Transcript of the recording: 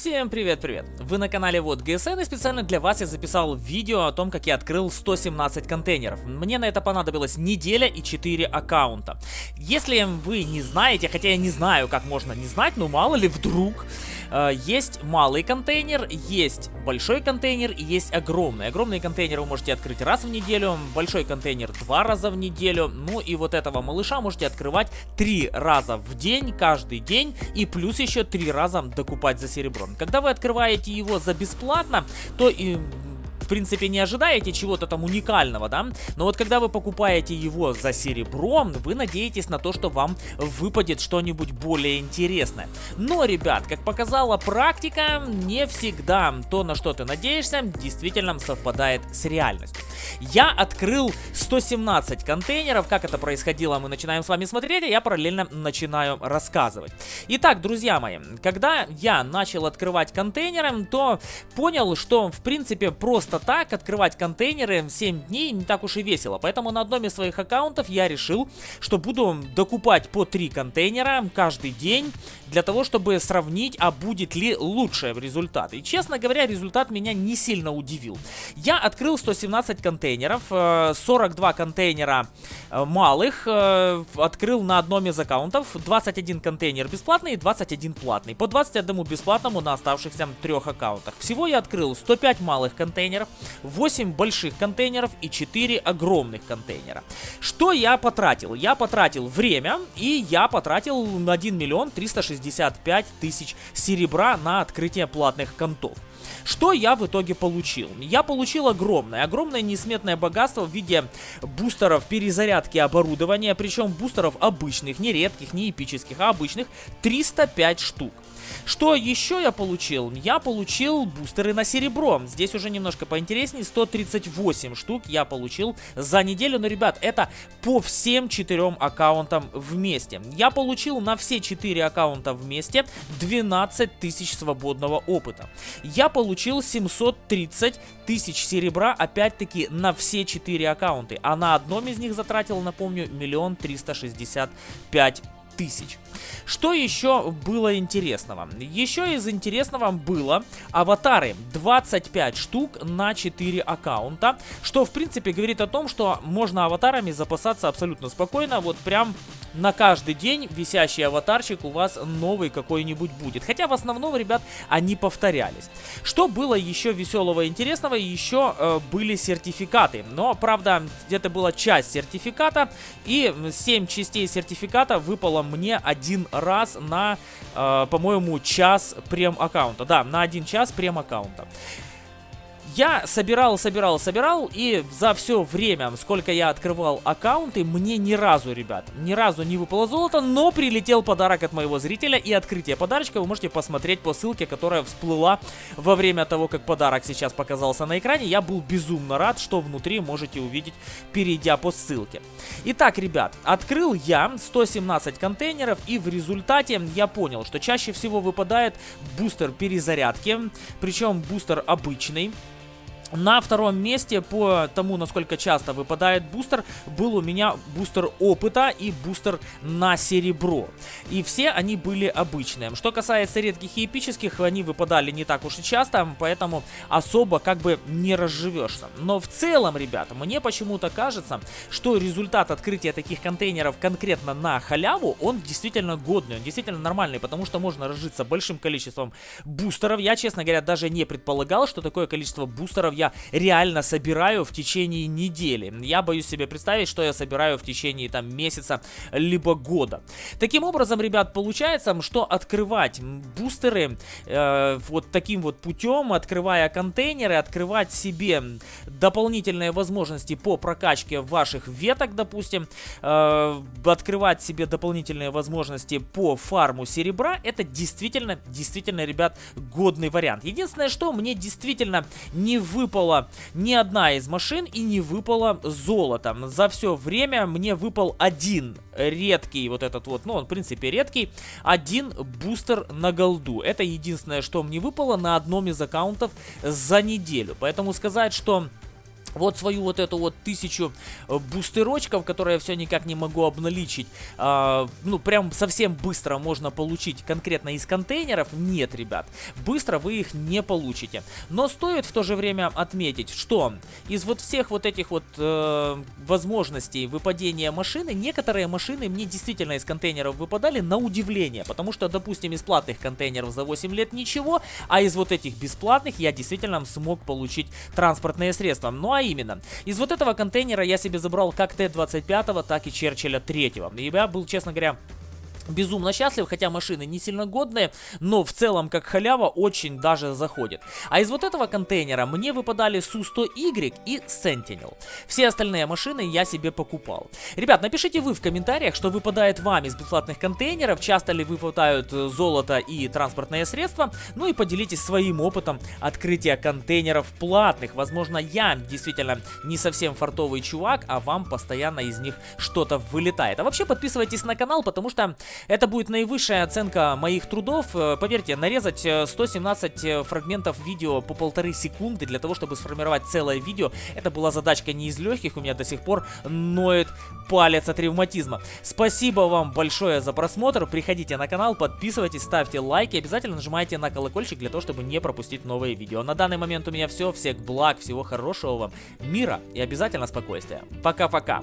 Всем привет-привет! Вы на канале Вот ГСН и специально для вас я записал видео о том, как я открыл 117 контейнеров. Мне на это понадобилась неделя и 4 аккаунта. Если вы не знаете, хотя я не знаю, как можно не знать, но мало ли вдруг, есть малый контейнер, есть большой контейнер и есть огромный. Огромный контейнер вы можете открыть раз в неделю, большой контейнер два раза в неделю, ну и вот этого малыша можете открывать три раза в день, каждый день, и плюс еще три раза докупать за серебро. Когда вы открываете его за бесплатно, то и принципе, не ожидаете чего-то там уникального, да? Но вот когда вы покупаете его за серебро, вы надеетесь на то, что вам выпадет что-нибудь более интересное. Но, ребят, как показала практика, не всегда то, на что ты надеешься, действительно совпадает с реальностью. Я открыл 117 контейнеров, как это происходило, мы начинаем с вами смотреть, а я параллельно начинаю рассказывать. Итак, друзья мои, когда я начал открывать контейнеры, то понял, что в принципе просто так открывать контейнеры 7 дней не так уж и весело. Поэтому на одном из своих аккаунтов я решил, что буду докупать по 3 контейнера каждый день, для того, чтобы сравнить, а будет ли лучше результат. И честно говоря, результат меня не сильно удивил. Я открыл 117 контейнеров, 42 э, контейнера э, малых, э, открыл на одном из аккаунтов, 21 контейнер бесплатный и 21 платный. По 21 бесплатному на оставшихся трех аккаунтах. Всего я открыл 105 малых контейнеров, 8 больших контейнеров и 4 огромных контейнера. Что я потратил? Я потратил время и я потратил 1 миллион 365 тысяч серебра на открытие платных контов. Что я в итоге получил? Я получил огромное, огромное несметное богатство в виде бустеров перезарядки оборудования, причем бустеров обычных, не редких, не эпических, а обычных, 305 штук. Что еще я получил? Я получил бустеры на серебро. Здесь уже немножко поинтереснее. 138 штук я получил за неделю. Но, ребят, это по всем четырем аккаунтам вместе. Я получил на все четыре аккаунта вместе 12 тысяч свободного опыта. Я получил 730 тысяч серебра, опять-таки, на все четыре аккаунты. А на одном из них затратил, напомню, миллион триста шестьдесят пять тысяч. Что еще было интересного? Еще из интересного было аватары 25 штук на 4 аккаунта, что в принципе говорит о том, что можно аватарами запасаться абсолютно спокойно, вот прям на каждый день висящий аватарчик у вас новый какой-нибудь будет. Хотя в основном, ребят, они повторялись. Что было еще веселого и интересного? Еще э, были сертификаты. Но, правда, где-то была часть сертификата. И 7 частей сертификата выпало мне один раз на, э, по-моему, час прем-аккаунта. Да, на один час прем-аккаунта. Я собирал, собирал, собирал, и за все время, сколько я открывал аккаунты, мне ни разу, ребят, ни разу не выпало золото, но прилетел подарок от моего зрителя, и открытие подарочка вы можете посмотреть по ссылке, которая всплыла во время того, как подарок сейчас показался на экране. Я был безумно рад, что внутри можете увидеть, перейдя по ссылке. Итак, ребят, открыл я 117 контейнеров, и в результате я понял, что чаще всего выпадает бустер перезарядки, причем бустер обычный. На втором месте по тому, насколько часто выпадает бустер, был у меня бустер опыта и бустер на серебро. И все они были обычные. Что касается редких и эпических, они выпадали не так уж и часто, поэтому особо как бы не разживешься. Но в целом, ребята, мне почему-то кажется, что результат открытия таких контейнеров конкретно на халяву, он действительно годный, он действительно нормальный, потому что можно разжиться большим количеством бустеров. Я, честно говоря, даже не предполагал, что такое количество бустеров я реально собираю в течение недели. Я боюсь себе представить, что я собираю в течение там месяца либо года. Таким образом, ребят, получается, что открывать бустеры э, вот таким вот путем, открывая контейнеры, открывать себе дополнительные возможности по прокачке ваших веток, допустим, э, открывать себе дополнительные возможности по фарму серебра, это действительно, действительно, ребят, годный вариант. Единственное, что мне действительно не выпало выпала ни одна из машин и не выпало золото. За все время мне выпал один редкий, вот этот вот, ну он в принципе редкий, один бустер на голду. Это единственное, что мне выпало на одном из аккаунтов за неделю. Поэтому сказать, что вот свою вот эту вот тысячу э, бустерочков, которые я все никак не могу обналичить, э, ну, прям совсем быстро можно получить конкретно из контейнеров. Нет, ребят, быстро вы их не получите. Но стоит в то же время отметить, что из вот всех вот этих вот э, возможностей выпадения машины, некоторые машины мне действительно из контейнеров выпадали на удивление, потому что, допустим, из платных контейнеров за 8 лет ничего, а из вот этих бесплатных я действительно смог получить транспортные средства. Ну, а именно, из вот этого контейнера я себе забрал как Т-25, так и Черчилля 3. И я был, честно говоря, безумно счастлив, хотя машины не сильно годные, но в целом как халява очень даже заходит. А из вот этого контейнера мне выпадали Су-100Y и Sentinel. Все остальные машины я себе покупал. Ребят, напишите вы в комментариях, что выпадает вам из бесплатных контейнеров, часто ли выпадают э, золото и транспортные средства, ну и поделитесь своим опытом открытия контейнеров платных. Возможно, я действительно не совсем фартовый чувак, а вам постоянно из них что-то вылетает. А вообще подписывайтесь на канал, потому что это будет наивысшая оценка моих трудов. Э, поверьте, нарезать 117 э, э, фрагментов видео по полторы секунды для того, чтобы сформировать целое видео, это была задачка не из легких, у меня до сих пор ноет палец от ревматизма. Спасибо вам большое за просмотр, приходите на канал, подписывайтесь, ставьте лайки, обязательно нажимайте на колокольчик для того, чтобы не пропустить новые видео. На данный момент у меня все, всех благ, всего хорошего вам, мира и обязательно спокойствия. Пока-пока.